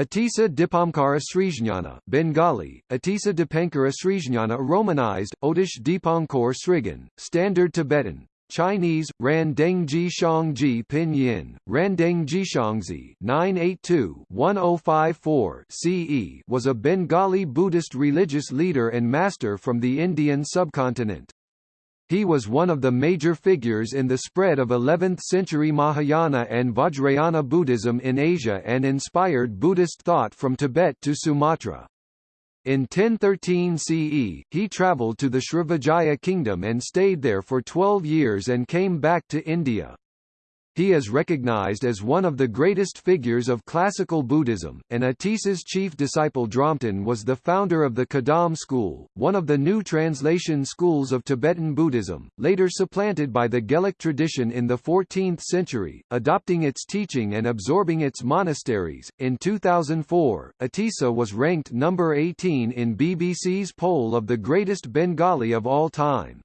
Atisa Dipamkara Srijnana, Bengali, Atisa Dipankara Srijnana Romanized, Otish Dipankor Srigan, Standard Tibetan, Chinese, Randengji Shangji Pinyin, Randengji Shangzi 982-1054 CE was a Bengali Buddhist religious leader and master from the Indian subcontinent. He was one of the major figures in the spread of 11th-century Mahayana and Vajrayana Buddhism in Asia and inspired Buddhist thought from Tibet to Sumatra. In 1013 CE, he travelled to the Srivijaya kingdom and stayed there for 12 years and came back to India. He is recognized as one of the greatest figures of classical Buddhism, and Atisa's chief disciple Dromtön was the founder of the Kadam school, one of the new translation schools of Tibetan Buddhism, later supplanted by the Gelug tradition in the 14th century, adopting its teaching and absorbing its monasteries. In 2004, Atisa was ranked number 18 in BBC's poll of the greatest Bengali of all time.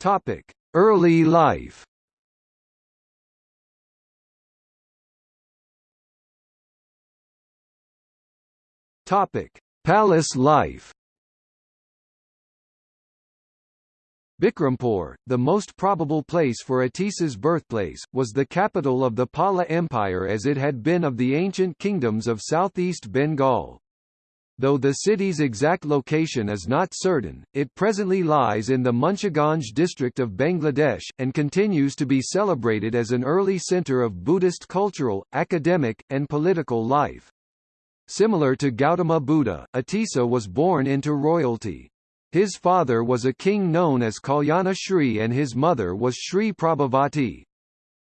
Topic: Early life. Topic: Palace life. Bikrampur, the most probable place for Atisa's birthplace, was the capital of the Pala Empire as it had been of the ancient kingdoms of southeast Bengal. Though the city's exact location is not certain, it presently lies in the Munshiganj district of Bangladesh, and continues to be celebrated as an early center of Buddhist cultural, academic, and political life. Similar to Gautama Buddha, Atisa was born into royalty. His father was a king known as Kalyana Shri and his mother was Shri Prabhavati.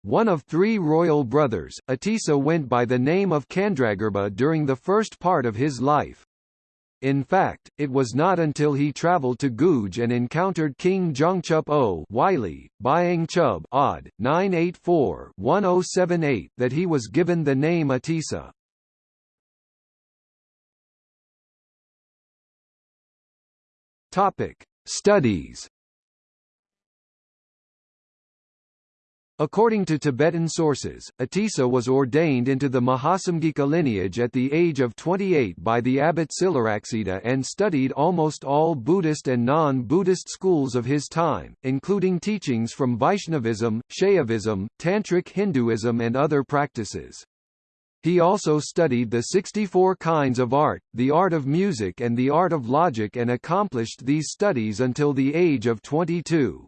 One of three royal brothers, Atisa went by the name of Kandragirba during the first part of his life. In fact, it was not until he travelled to Guj and encountered King Jongchup O Wylie, Byang Chub odd, 984-1078 that he was given the name Atisa. Topic: Studies According to Tibetan sources, Atisa was ordained into the Mahasamgika lineage at the age of 28 by the abbot Silaraksita and studied almost all Buddhist and non-Buddhist schools of his time, including teachings from Vaishnavism, Shaivism, Tantric Hinduism and other practices. He also studied the 64 kinds of art, the art of music and the art of logic and accomplished these studies until the age of 22.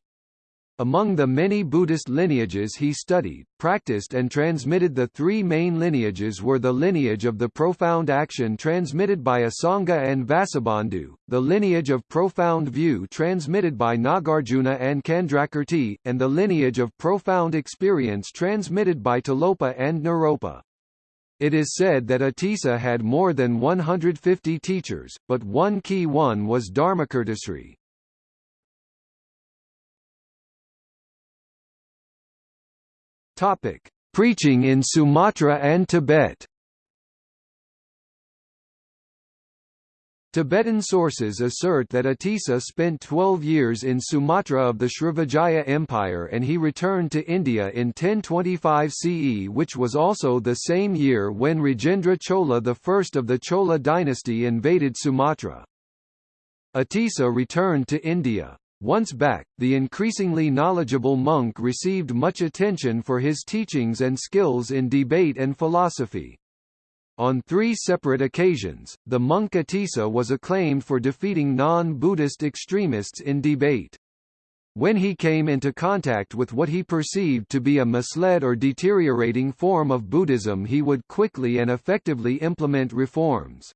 Among the many Buddhist lineages he studied, practiced and transmitted the three main lineages were the lineage of the profound action transmitted by Asanga and Vasubandhu, the lineage of profound view transmitted by Nagarjuna and Candrakirti, and the lineage of profound experience transmitted by Tilopa and Naropa. It is said that Atisa had more than 150 teachers, but one key one was Dharmakirtisri. Topic: Preaching in Sumatra and Tibet. Tibetan sources assert that Atisa spent 12 years in Sumatra of the Srivijaya Empire and he returned to India in 1025 CE which was also the same year when Rajendra Chola I of the Chola dynasty invaded Sumatra. Atisa returned to India. Once back, the increasingly knowledgeable monk received much attention for his teachings and skills in debate and philosophy. On three separate occasions, the monk Atisa was acclaimed for defeating non-Buddhist extremists in debate. When he came into contact with what he perceived to be a misled or deteriorating form of Buddhism he would quickly and effectively implement reforms.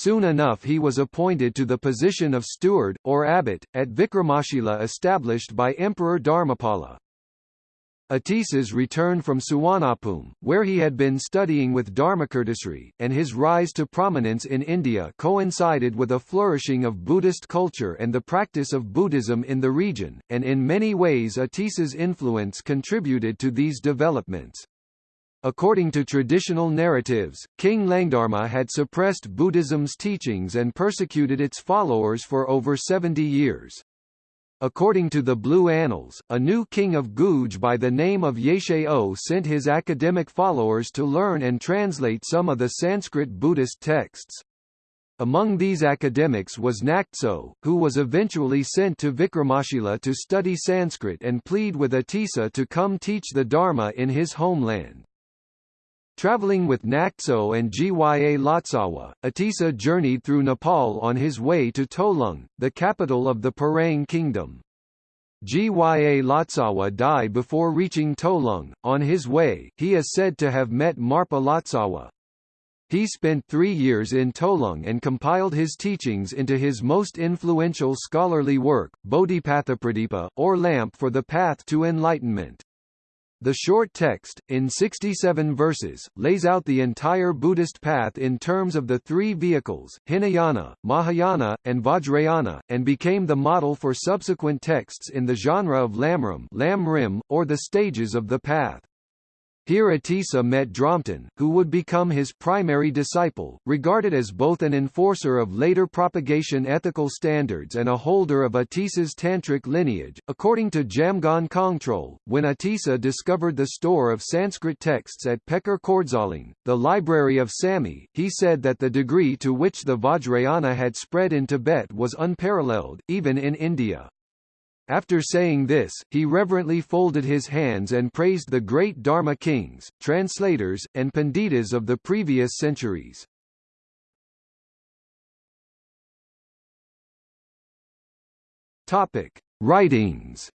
Soon enough he was appointed to the position of steward, or abbot, at Vikramashila established by Emperor Dharmapala. Atisa's return from Suvarnabhumi, where he had been studying with Dharmakirtisri, and his rise to prominence in India coincided with a flourishing of Buddhist culture and the practice of Buddhism in the region, and in many ways Atisa's influence contributed to these developments. According to traditional narratives, King Langdharma had suppressed Buddhism's teachings and persecuted its followers for over 70 years. According to the Blue Annals, a new king of Guj by the name of Yeshe-O sent his academic followers to learn and translate some of the Sanskrit Buddhist texts. Among these academics was Naktso, who was eventually sent to Vikramashila to study Sanskrit and plead with Atisa to come teach the Dharma in his homeland. Traveling with Naktso and Gya Atisa journeyed through Nepal on his way to Tolung, the capital of the Parang kingdom. Gya died before reaching Tolung. On his way, he is said to have met Marpa Lotsawa. He spent three years in Tolung and compiled his teachings into his most influential scholarly work, Bodhipathapradipa, or Lamp for the Path to Enlightenment. The short text, in 67 verses, lays out the entire Buddhist path in terms of the three vehicles, Hinayana, Mahayana, and Vajrayana, and became the model for subsequent texts in the genre of Lamrim, Lamrim or the stages of the path. Here Atisa met Dromtön, who would become his primary disciple, regarded as both an enforcer of later propagation ethical standards and a holder of Atisa's tantric lineage. According to Jamgon Kongtrul, when Atisa discovered the store of Sanskrit texts at Pekar Kordsaling, the library of Samye, he said that the degree to which the Vajrayana had spread in Tibet was unparalleled, even in India. After saying this, he reverently folded his hands and praised the great Dharma kings, translators, and panditas of the previous centuries. Topic: Writings.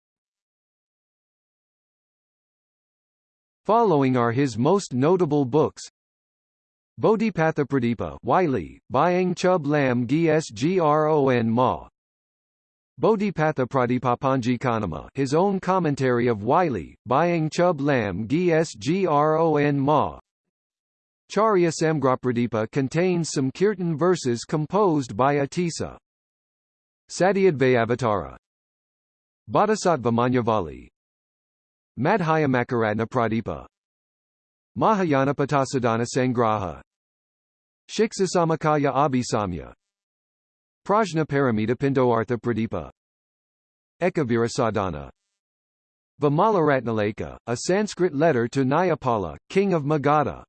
Following are his most notable books. Bodhipathapradipa Wylie, Byang Chub Lam Gsgron Ma, Bodhipatha Pradipapanjikanama his own commentary of Wylie, Byang Chub Lam Gsgron Ma. Charya Samgrapradipa contains some kirtan verses composed by Atisa. Satyadvayavatara. Bodhisattva Manyavali. Madhyamakaratna Pradipa. Mahayanapatassadhana Sangraha. Shikshasamakaya Abhisamya Prajna Paramita Pindoartha Pradipa. Ekavirasadhana Vimalaratnaleka, a Sanskrit letter to Nayapala, king of Magadha.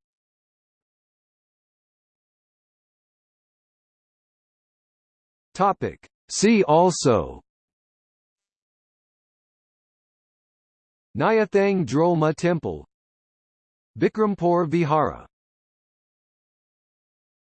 Topic. See also. Nyathang Drolma Temple. Bikrampur Vihara